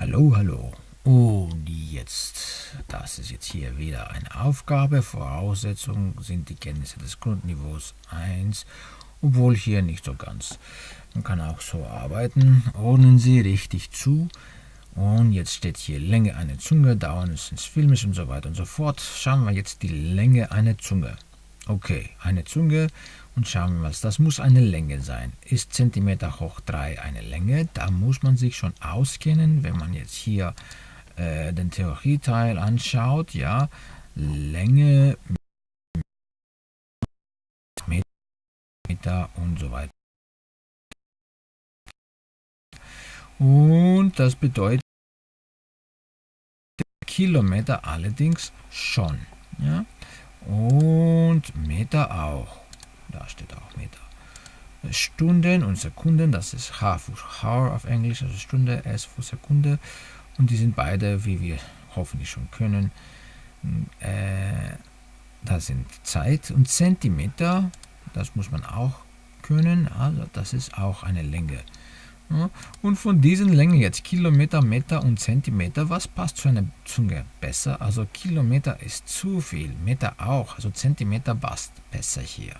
Hallo, hallo. Und jetzt, das ist jetzt hier wieder eine Aufgabe. Voraussetzung sind die Kenntnisse des Grundniveaus 1, obwohl hier nicht so ganz. Man kann auch so arbeiten. Ordnen Sie richtig zu. Und jetzt steht hier Länge einer Zunge, Dauer des Filmes und so weiter und so fort. Schauen wir jetzt die Länge einer Zunge. Okay, eine Zunge und schauen wir mal, das muss eine Länge sein. Ist Zentimeter hoch 3 eine Länge? Da muss man sich schon auskennen, wenn man jetzt hier äh, den Theorieteil anschaut, ja, Länge, Meter und so weiter. Und das bedeutet Kilometer allerdings schon. Ja? Und Meter auch. Da steht auch Meter. Stunden und Sekunden, das ist H für Hour auf Englisch, also Stunde, S für Sekunde. Und die sind beide, wie wir hoffentlich schon können, äh, das sind Zeit und Zentimeter, das muss man auch können, also das ist auch eine Länge. Und von diesen Längen jetzt Kilometer, Meter und Zentimeter, was passt zu einer Zunge besser? Also Kilometer ist zu viel, Meter auch, also Zentimeter passt besser hier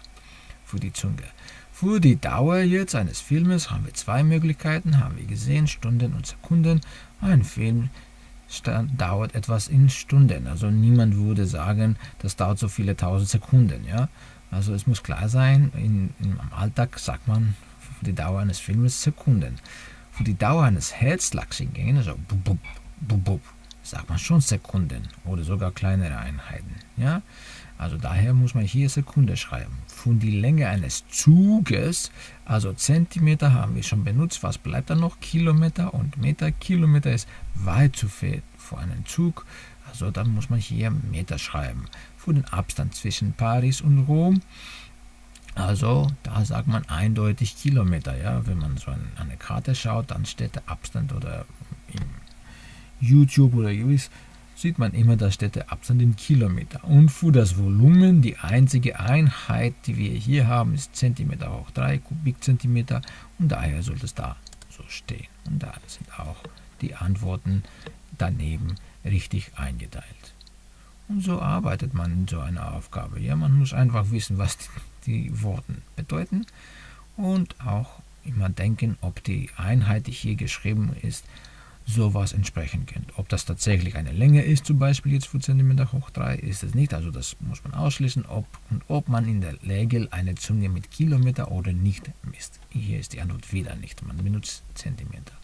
für die Zunge. Für die Dauer jetzt eines Filmes haben wir zwei Möglichkeiten, haben wir gesehen, Stunden und Sekunden. Ein Film dauert etwas in Stunden, also niemand würde sagen, das dauert so viele tausend Sekunden. Ja? Also es muss klar sein, in, in, im Alltag sagt man für die Dauer eines Filmes Sekunden. Für die Dauer eines Herzschlagsingehen, also bub, bub, bub, bub, sagt man schon Sekunden oder sogar kleinere Einheiten. Ja? Also daher muss man hier Sekunde schreiben. Für die Länge eines Zuges, also Zentimeter haben wir schon benutzt, was bleibt dann noch? Kilometer und Meter. Kilometer ist weit zu viel für einen Zug, also dann muss man hier Meter schreiben. Für den Abstand zwischen Paris und Rom, also da sagt man eindeutig Kilometer. Ja? Wenn man so eine Karte schaut, dann steht der Abstand oder YouTube oder gewiss, sieht man immer, da steht der Abstand in Kilometer. Und für das Volumen, die einzige Einheit, die wir hier haben, ist Zentimeter hoch 3 Kubikzentimeter und daher sollte es da so stehen. Und da sind auch die Antworten daneben richtig eingeteilt. Und so arbeitet man in so einer Aufgabe. Ja, man muss einfach wissen, was die, die Worte bedeuten und auch immer denken, ob die Einheit, die hier geschrieben ist, sowas entsprechen könnte. Ob das tatsächlich eine Länge ist, zum Beispiel jetzt für cm hoch 3, ist es nicht. Also das muss man ausschließen, ob und ob man in der Regel eine Zunge mit Kilometer oder nicht misst. Hier ist die Antwort wieder nicht. Man benutzt Zentimeter.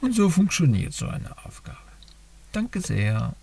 Und so funktioniert so eine Aufgabe. Danke sehr.